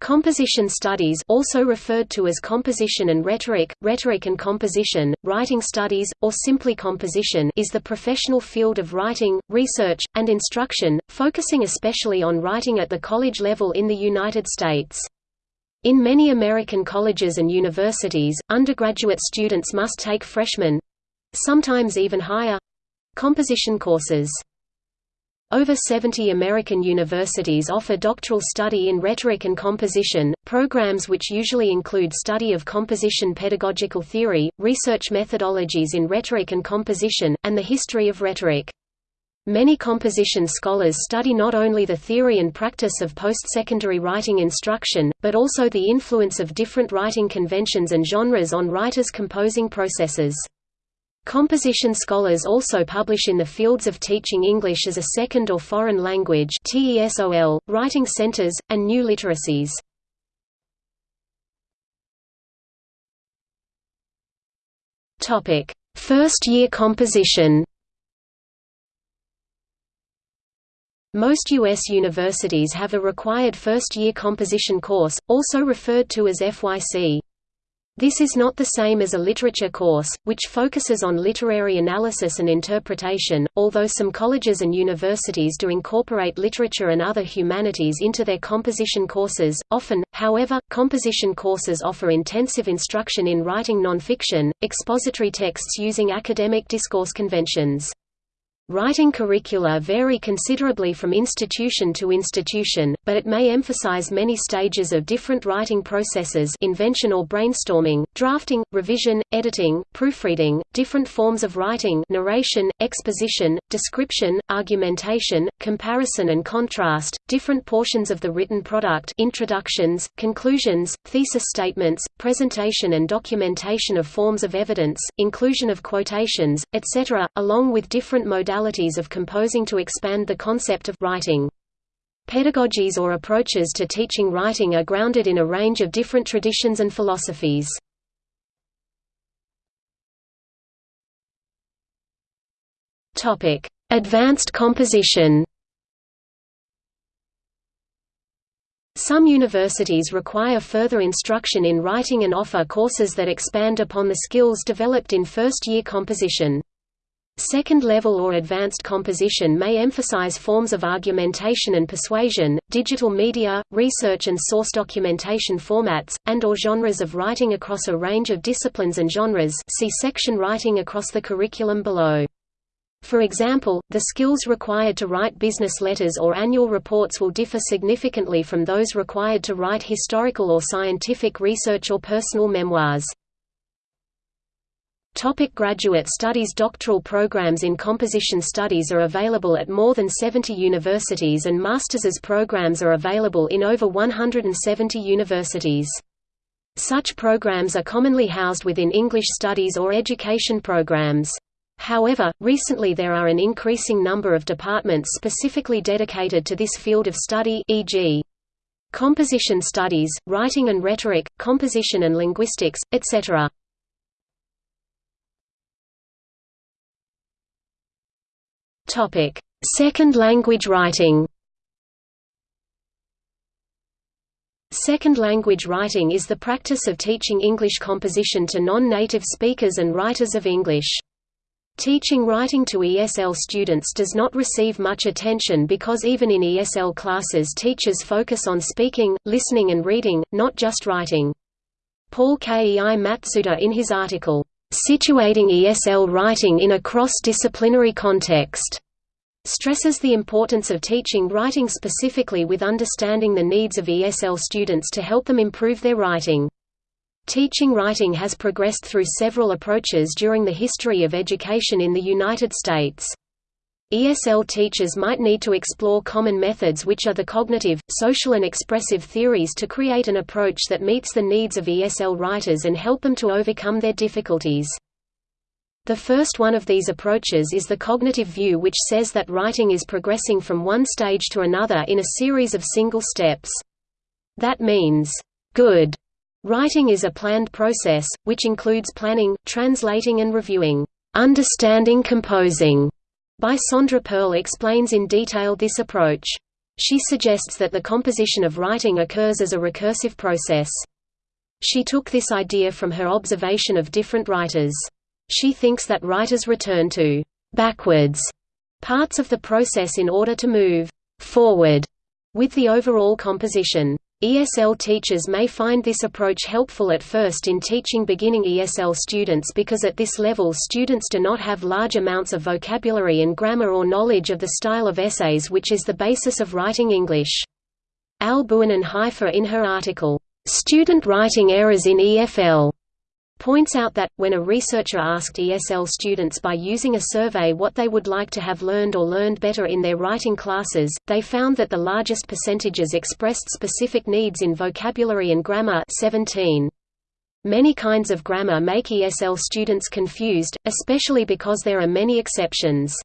Composition studies also referred to as composition and rhetoric, rhetoric and composition, writing studies, or simply composition is the professional field of writing, research, and instruction, focusing especially on writing at the college level in the United States. In many American colleges and universities, undergraduate students must take freshman—sometimes even higher—composition courses. Over 70 American universities offer doctoral study in rhetoric and composition, programs which usually include study of composition pedagogical theory, research methodologies in rhetoric and composition, and the history of rhetoric. Many composition scholars study not only the theory and practice of post-secondary writing instruction, but also the influence of different writing conventions and genres on writers' composing processes. Composition scholars also publish in the fields of teaching English as a second or foreign language TESOL, writing centers, and new literacies. First-year composition Most U.S. universities have a required first-year composition course, also referred to as FYC. This is not the same as a literature course, which focuses on literary analysis and interpretation, although some colleges and universities do incorporate literature and other humanities into their composition courses. Often, however, composition courses offer intensive instruction in writing nonfiction, expository texts using academic discourse conventions. Writing curricula vary considerably from institution to institution, but it may emphasize many stages of different writing processes invention or brainstorming, drafting, revision, editing, proofreading, different forms of writing narration, exposition, description, argumentation, comparison and contrast, different portions of the written product introductions, conclusions, thesis statements, presentation and documentation of forms of evidence, inclusion of quotations, etc., along with different modalities modalities of composing to expand the concept of writing. Pedagogies or approaches to teaching writing are grounded in a range of different traditions and philosophies. Topic: Advanced composition Some universities require further instruction in writing and offer courses that expand upon the skills developed in first-year composition. Second level or advanced composition may emphasize forms of argumentation and persuasion, digital media, research and source documentation formats, and or genres of writing across a range of disciplines and genres see section writing across the curriculum below. For example, the skills required to write business letters or annual reports will differ significantly from those required to write historical or scientific research or personal memoirs. Topic graduate studies Doctoral programs in composition studies are available at more than 70 universities and master's programs are available in over 170 universities. Such programs are commonly housed within English studies or education programs. However, recently there are an increasing number of departments specifically dedicated to this field of study e.g. composition studies, writing and rhetoric, composition and linguistics, etc. Topic: Second language writing. Second language writing is the practice of teaching English composition to non-native speakers and writers of English. Teaching writing to ESL students does not receive much attention because even in ESL classes teachers focus on speaking, listening and reading, not just writing. Paul Kei Matsuda in his article, situating ESL writing in a cross-disciplinary context stresses the importance of teaching writing specifically with understanding the needs of ESL students to help them improve their writing. Teaching writing has progressed through several approaches during the history of education in the United States. ESL teachers might need to explore common methods which are the cognitive, social and expressive theories to create an approach that meets the needs of ESL writers and help them to overcome their difficulties. The first one of these approaches is the cognitive view which says that writing is progressing from one stage to another in a series of single steps. That means, good writing is a planned process, which includes planning, translating and reviewing. Understanding composing by Sondra Perl explains in detail this approach. She suggests that the composition of writing occurs as a recursive process. She took this idea from her observation of different writers. She thinks that writers return to backwards parts of the process in order to move forward with the overall composition. ESL teachers may find this approach helpful at first in teaching beginning ESL students because at this level students do not have large amounts of vocabulary and grammar or knowledge of the style of essays which is the basis of writing English. Al Boonen-Haifa in her article, "'Student Writing Errors in EFL' points out that, when a researcher asked ESL students by using a survey what they would like to have learned or learned better in their writing classes, they found that the largest percentages expressed specific needs in vocabulary and grammar 17. Many kinds of grammar make ESL students confused, especially because there are many exceptions.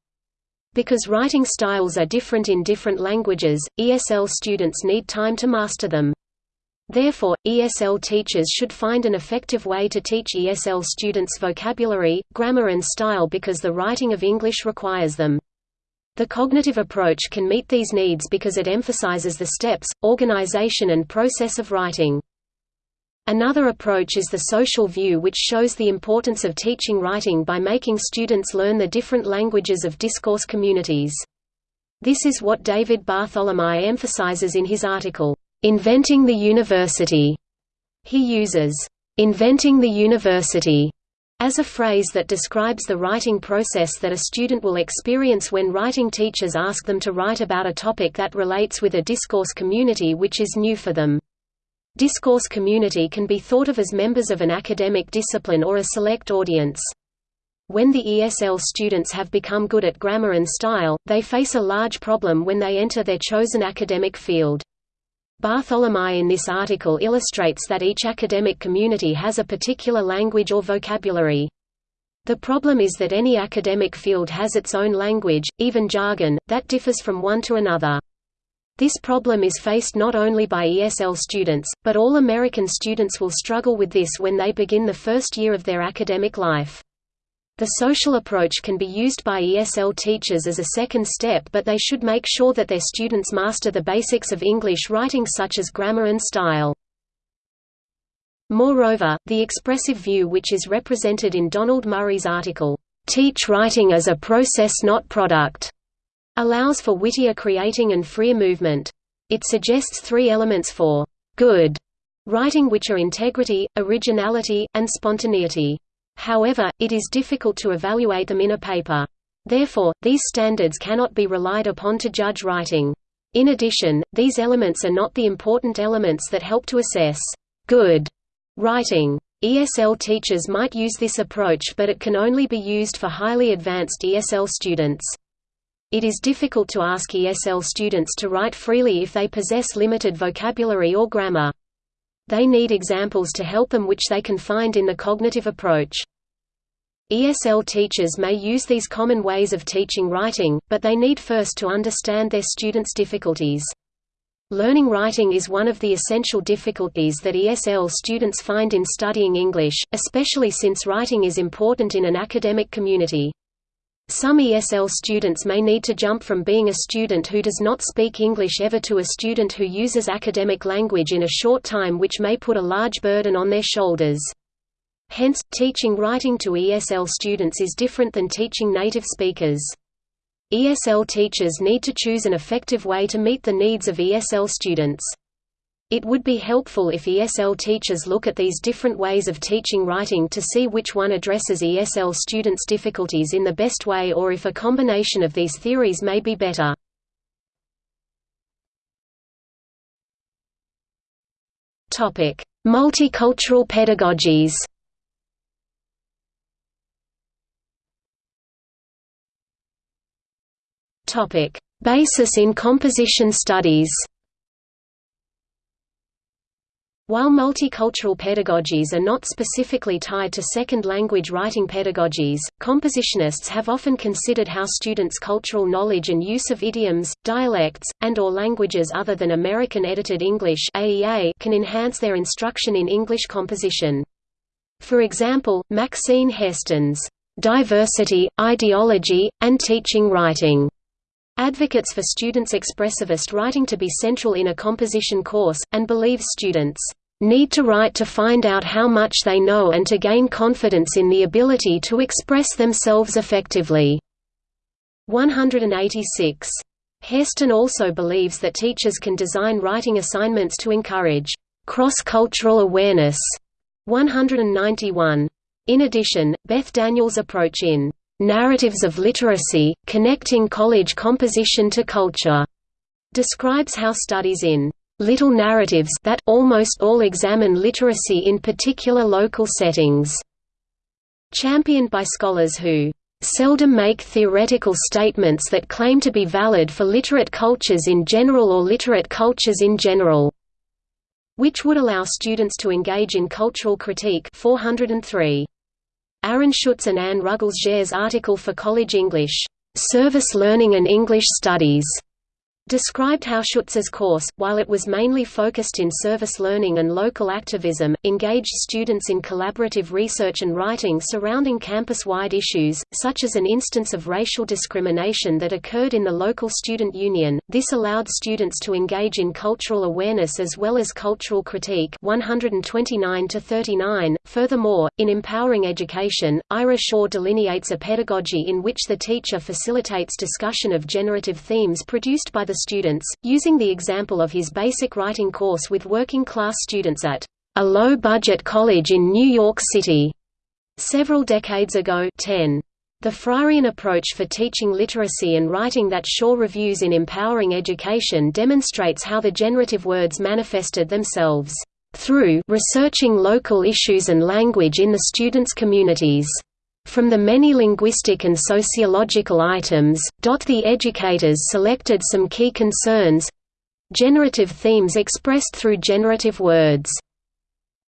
Because writing styles are different in different languages, ESL students need time to master them. Therefore, ESL teachers should find an effective way to teach ESL students vocabulary, grammar and style because the writing of English requires them. The cognitive approach can meet these needs because it emphasizes the steps, organization and process of writing. Another approach is the social view which shows the importance of teaching writing by making students learn the different languages of discourse communities. This is what David Bartholomae emphasizes in his article, Inventing the University. He uses, inventing the university as a phrase that describes the writing process that a student will experience when writing teachers ask them to write about a topic that relates with a discourse community which is new for them. Discourse community can be thought of as members of an academic discipline or a select audience. When the ESL students have become good at grammar and style, they face a large problem when they enter their chosen academic field. Bartholomae in this article illustrates that each academic community has a particular language or vocabulary. The problem is that any academic field has its own language, even jargon, that differs from one to another. This problem is faced not only by ESL students, but all American students will struggle with this when they begin the first year of their academic life. The social approach can be used by ESL teachers as a second step but they should make sure that their students master the basics of English writing such as grammar and style. Moreover, the expressive view which is represented in Donald Murray's article, "'Teach Writing as a Process Not Product' allows for wittier creating and freer movement. It suggests three elements for "'good' writing which are integrity, originality, and spontaneity. However, it is difficult to evaluate them in a paper. Therefore, these standards cannot be relied upon to judge writing. In addition, these elements are not the important elements that help to assess good writing. ESL teachers might use this approach but it can only be used for highly advanced ESL students. It is difficult to ask ESL students to write freely if they possess limited vocabulary or grammar. They need examples to help them which they can find in the cognitive approach. ESL teachers may use these common ways of teaching writing, but they need first to understand their students' difficulties. Learning writing is one of the essential difficulties that ESL students find in studying English, especially since writing is important in an academic community. Some ESL students may need to jump from being a student who does not speak English ever to a student who uses academic language in a short time which may put a large burden on their shoulders. Hence, teaching writing to ESL students is different than teaching native speakers. ESL teachers need to choose an effective way to meet the needs of ESL students. It would be helpful if ESL teachers look at these different ways of teaching writing to see which one addresses ESL students' difficulties in the best way or if a combination of these theories may be better. Multicultural pedagogies Basis in composition studies While multicultural pedagogies are not specifically tied to second language writing pedagogies, compositionists have often considered how students' cultural knowledge and use of idioms, dialects, and or languages other than American Edited English can enhance their instruction in English composition. For example, Maxine Hairston's "'Diversity, Ideology, and Teaching Writing' advocates for students' expressivist writing to be central in a composition course, and believes students need to write to find out how much they know and to gain confidence in the ability to express themselves effectively. 186. Hairston also believes that teachers can design writing assignments to encourage cross-cultural awareness. 191. In addition, Beth Daniell's approach in Narratives of Literacy, Connecting College Composition to Culture describes how studies in little narratives that almost all examine literacy in particular local settings. Championed by scholars who seldom make theoretical statements that claim to be valid for literate cultures in general or literate cultures in general, which would allow students to engage in cultural critique 403. Aaron Schutz and Anne Ruggles article for College English, "'Service Learning and English Studies' described how Schutz's course, while it was mainly focused in service learning and local activism, engaged students in collaborative research and writing surrounding campus-wide issues, such as an instance of racial discrimination that occurred in the local student union. This allowed students to engage in cultural awareness as well as cultural critique 129 to 39. Furthermore, in empowering education, Ira Shor delineates a pedagogy in which the teacher facilitates discussion of generative themes produced by the students, using the example of his basic writing course with working-class students at a low-budget college in New York City. Several decades ago 10. The Freirean approach for teaching literacy and writing that Shor reviews in Empowering Education demonstrates how the generative words manifested themselves through researching local issues and language in the students' communities. From the many linguistic and sociological items, the educators selected some key concerns generative themes expressed through generative words.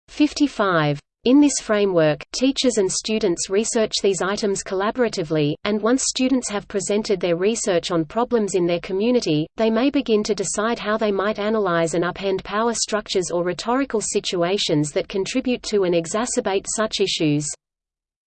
55. In this framework, teachers and students research these items collaboratively, and once students have presented their research on problems in their community, they may begin to decide how they might analyze and upend power structures or rhetorical situations that contribute to and exacerbate such issues.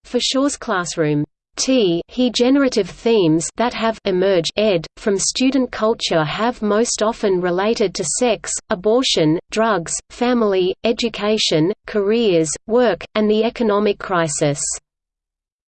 For Shor's classroom, T he generative themes that have emerged ed, from student culture have most often related to sex, abortion, drugs, family, education, careers, work, and the economic crisis.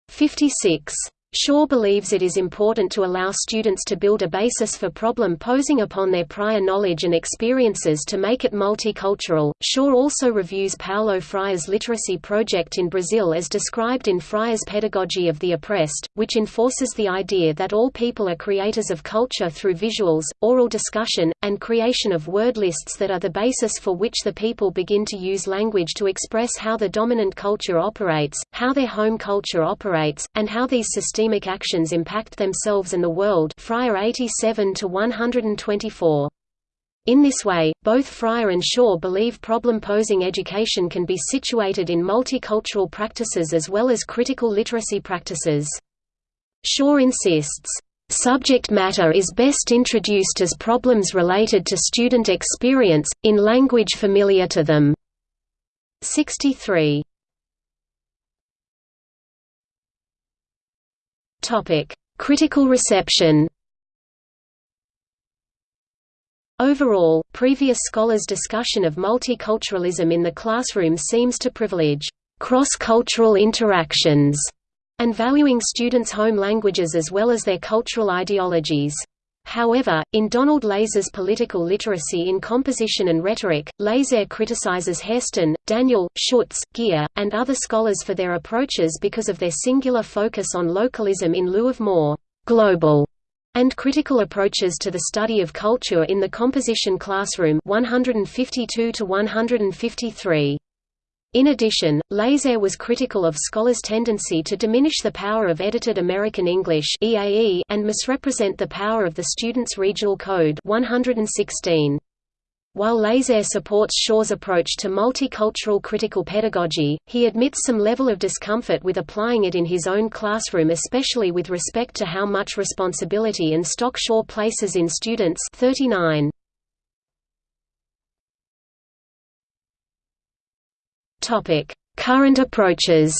56 Shor believes it is important to allow students to build a basis for problem posing upon their prior knowledge and experiences to make it multicultural. Shor also reviews Paulo Freire's literacy project in Brazil as described in Freire's Pedagogy of the Oppressed, which enforces the idea that all people are creators of culture through visuals, oral discussion, and creation of word lists that are the basis for which the people begin to use language to express how the dominant culture operates, how their home culture operates, and how these systemic actions impact themselves and the world Freire 87 to 124. In this way, both Freire and Shor believe problem-posing education can be situated in multicultural practices as well as critical literacy practices. Shor insists, "...subject matter is best introduced as problems related to student experience, in language familiar to them." 63. Topic: Critical reception. Overall, previous scholars' discussion of multiculturalism in the classroom seems to privilege cross-cultural interactions and valuing students' home languages as well as their cultural ideologies. However, in Donald Lazere's Political Literacy in Composition and Rhetoric, Laser criticizes Hairston, Daniell, Schutz, Gere, and other scholars for their approaches because of their singular focus on localism in lieu of more global and critical approaches to the study of culture in the composition classroom 152 to 153. In addition, Lazere was critical of scholars' tendency to diminish the power of edited American English (EAE) and misrepresent the power of the Students' Regional Code 116. While Lazere supports Shor's approach to multicultural critical pedagogy, he admits some level of discomfort with applying it in his own classroom especially with respect to how much responsibility and stock Shor places in students 39. Topic: Current approaches.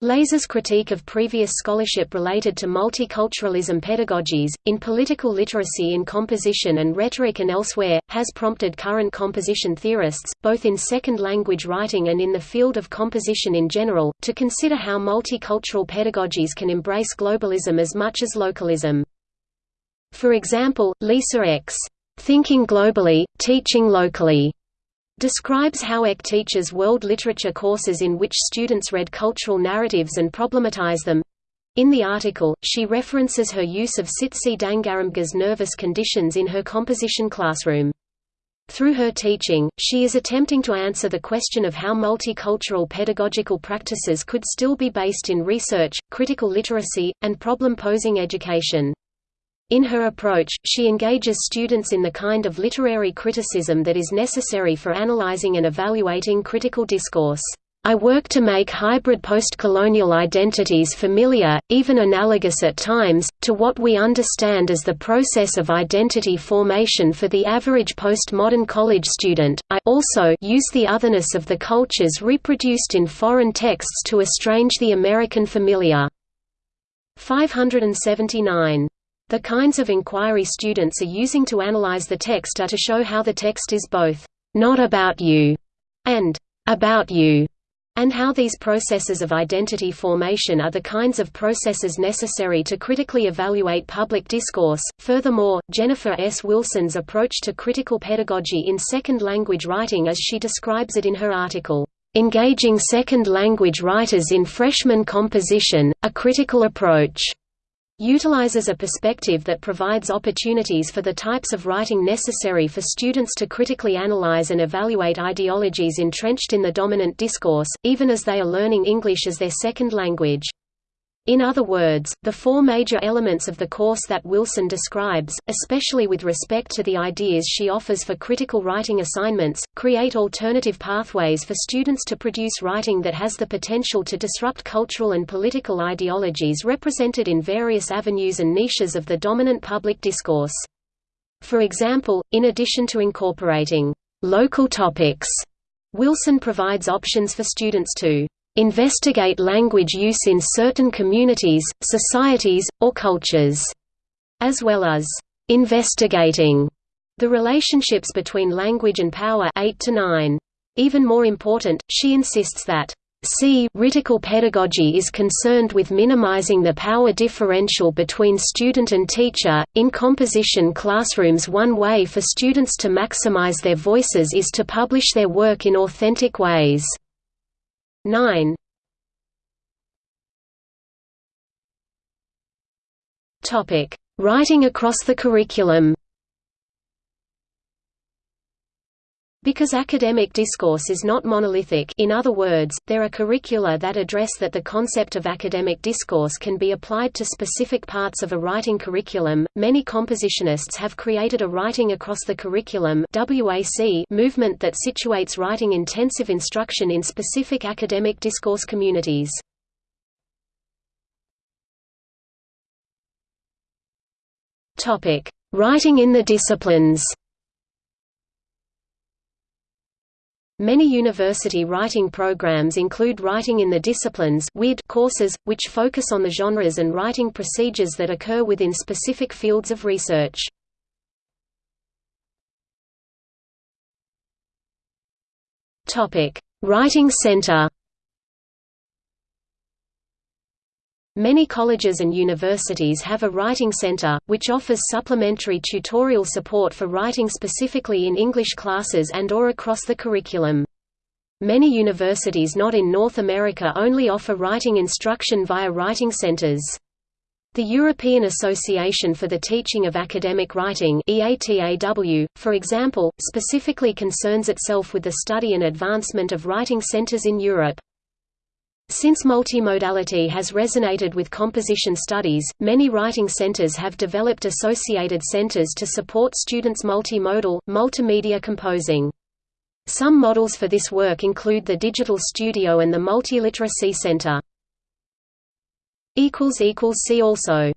Lazere's critique of previous scholarship related to multiculturalism pedagogies, in political literacy in composition and rhetoric and elsewhere, has prompted current composition theorists, both in second language writing and in the field of composition in general, to consider how multicultural pedagogies can embrace globalism as much as localism. For example, Lisa Eck. Thinking Globally, Teaching Locally describes how Eck teaches world literature courses in which students read cultural narratives and problematize them. In the article, she references her use of Tsitsi Dangarembga's nervous conditions in her composition classroom. Through her teaching, she is attempting to answer the question of how multicultural pedagogical practices could still be based in research, critical literacy, and problem-posing education. In her approach, she engages students in the kind of literary criticism that is necessary for analyzing and evaluating critical discourse. I work to make hybrid postcolonial identities familiar, even analogous at times, to what we understand as the process of identity formation for the average postmodern college student. I also use the otherness of the cultures reproduced in foreign texts to estrange the American familiar. 579 the kinds of inquiry students are using to analyze the text are to show how the text is both not about you and about you, and how these processes of identity formation are the kinds of processes necessary to critically evaluate public discourse. Furthermore, Jennifer S. Wilson's approach to critical pedagogy in second language writing as she describes it in her article, Engaging Second Language Writers in Freshman Composition, a Critical Approach utilizes a perspective that provides opportunities for the types of writing necessary for students to critically analyze and evaluate ideologies entrenched in the dominant discourse, even as they are learning English as their second language. In other words, the four major elements of the course that Wilson describes, especially with respect to the ideas she offers for critical writing assignments, create alternative pathways for students to produce writing that has the potential to disrupt cultural and political ideologies represented in various avenues and niches of the dominant public discourse. For example, in addition to incorporating local topics, Wilson provides options for students to investigate language use in certain communities, societies, or cultures, as well as investigating the relationships between language and power 8 to 9. Even more important, she insists that C. Ritical pedagogy is concerned with minimizing the power differential between student and teacher. In composition classrooms, one way for students to maximize their voices is to publish their work in authentic ways. 9 Topic: Writing across the curriculum. Because academic discourse is not monolithic in other words, there are curricula that address that the concept of academic discourse can be applied to specific parts of a writing curriculum, many compositionists have created a Writing Across the Curriculum movement that situates writing-intensive instruction in specific academic discourse communities. Writing in the disciplines Many university writing programs include Writing in the Disciplines courses, which focus on the genres and writing procedures that occur within specific fields of research. Writing Center Many colleges and universities have a writing center, which offers supplementary tutorial support for writing specifically in English classes and or across the curriculum. Many universities not in North America only offer writing instruction via writing centers. The European Association for the Teaching of Academic Writing EATAW, for example, specifically concerns itself with the study and advancement of writing centers in Europe. Since multimodality has resonated with composition studies, many writing centers have developed associated centers to support students' multimodal, multimedia composing. Some models for this work include the Digital Studio and the Multiliteracy Center. See also